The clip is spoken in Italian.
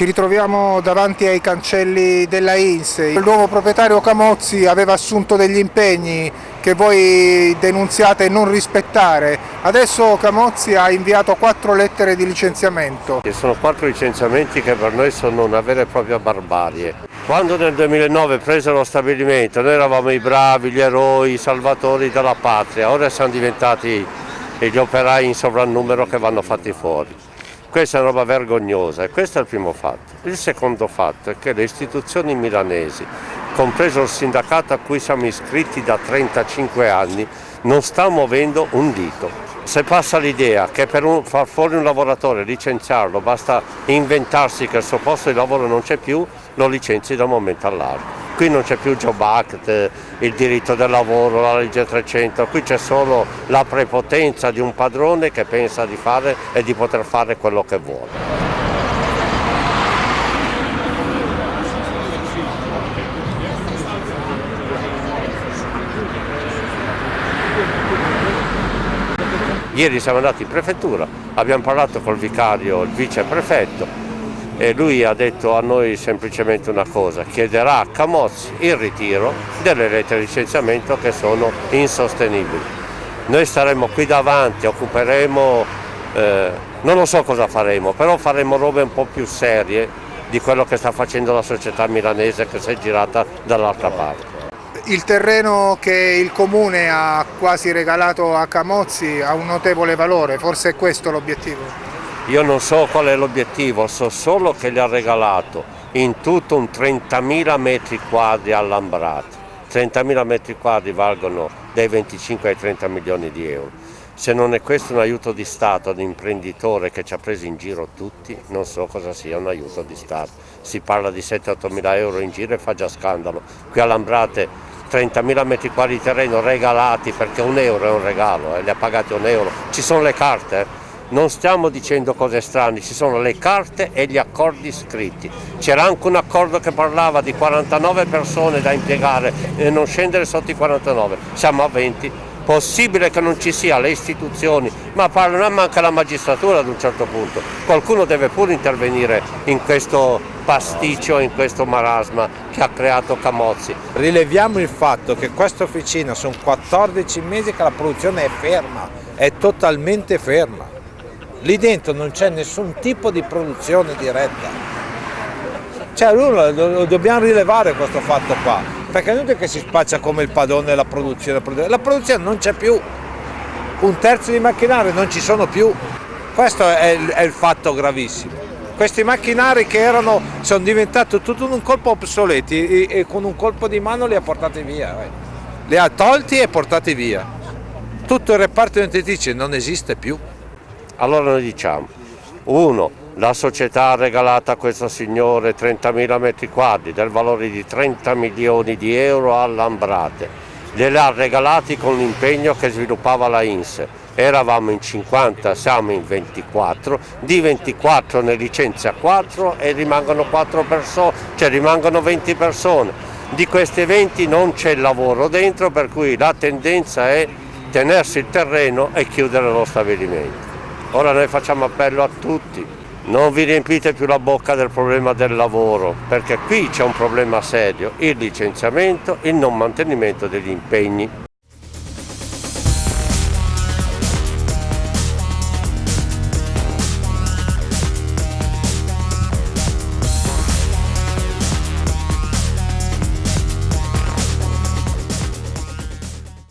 Ci ritroviamo davanti ai cancelli della INS. Il nuovo proprietario Camozzi aveva assunto degli impegni che voi denunziate non rispettare. Adesso Camozzi ha inviato quattro lettere di licenziamento. Ci sono quattro licenziamenti che per noi sono una vera e propria barbarie. Quando nel 2009 prese lo stabilimento noi eravamo i bravi, gli eroi, i salvatori della patria, ora siamo diventati gli operai in sovrannumero che vanno fatti fuori. Questa è una roba vergognosa e questo è il primo fatto. Il secondo fatto è che le istituzioni milanesi, compreso il sindacato a cui siamo iscritti da 35 anni, non sta muovendo un dito. Se passa l'idea che per un, far fuori un lavoratore, licenziarlo, basta inventarsi che il suo posto di lavoro non c'è più, lo licenzi da un momento all'altro. Qui non c'è più Job Act, il diritto del lavoro, la legge 300, qui c'è solo la prepotenza di un padrone che pensa di fare e di poter fare quello che vuole. Ieri siamo andati in prefettura, abbiamo parlato col vicario, il viceprefetto, e lui ha detto a noi semplicemente una cosa, chiederà a Camozzi il ritiro delle lettere di licenziamento che sono insostenibili. Noi staremo qui davanti, occuperemo, eh, non lo so cosa faremo, però faremo robe un po' più serie di quello che sta facendo la società milanese che si è girata dall'altra parte. Il terreno che il comune ha quasi regalato a Camozzi ha un notevole valore, forse è questo l'obiettivo? Io non so qual è l'obiettivo, so solo che gli ha regalato in tutto un 30.000 metri quadri allambrati. 30.000 metri quadri valgono dai 25 ai 30 milioni di euro. Se non è questo un aiuto di Stato ad un imprenditore che ci ha preso in giro tutti, non so cosa sia un aiuto di Stato. Si parla di 7-8 mila euro in giro e fa già scandalo. Qui allambrate 30.000 metri quadri di terreno regalati perché un euro è un regalo, eh, li ha pagati un euro. Ci sono le carte, eh non stiamo dicendo cose strane, ci sono le carte e gli accordi scritti. C'era anche un accordo che parlava di 49 persone da impiegare e non scendere sotto i 49, siamo a 20. Possibile che non ci sia le istituzioni, ma parlano anche la magistratura ad un certo punto. Qualcuno deve pure intervenire in questo pasticcio, in questo marasma che ha creato Camozzi. Rileviamo il fatto che questa officina sono 14 mesi che la produzione è ferma, è totalmente ferma lì dentro non c'è nessun tipo di produzione diretta. Cioè lo, dobbiamo rilevare questo fatto qua, perché non è che si spaccia come il padrone la produzione, la produzione, non c'è più, un terzo di macchinari non ci sono più, questo è il, è il fatto gravissimo. Questi macchinari che erano, sono diventati tutto in un colpo obsoleti e, e, con un colpo di mano li ha portati via, eh. li ha tolti e portati via. Tutto il reparto identitice non esiste più. Allora noi diciamo, uno, la società ha regalato a questo signore 30.000 metri quadri del valore di 30 milioni di euro a Lambrate, glieli ha regalati con l'impegno che sviluppava la INSE, eravamo in 50, siamo in 24, di 24 ne licenzia 4 e rimangono 4 persone, cioè rimangono 20 persone. Di queste 20 non c'è lavoro dentro per cui la tendenza è tenersi il terreno e chiudere lo stabilimento. Ora noi facciamo appello a tutti, non vi riempite più la bocca del problema del lavoro, perché qui c'è un problema serio, il licenziamento, il non mantenimento degli impegni.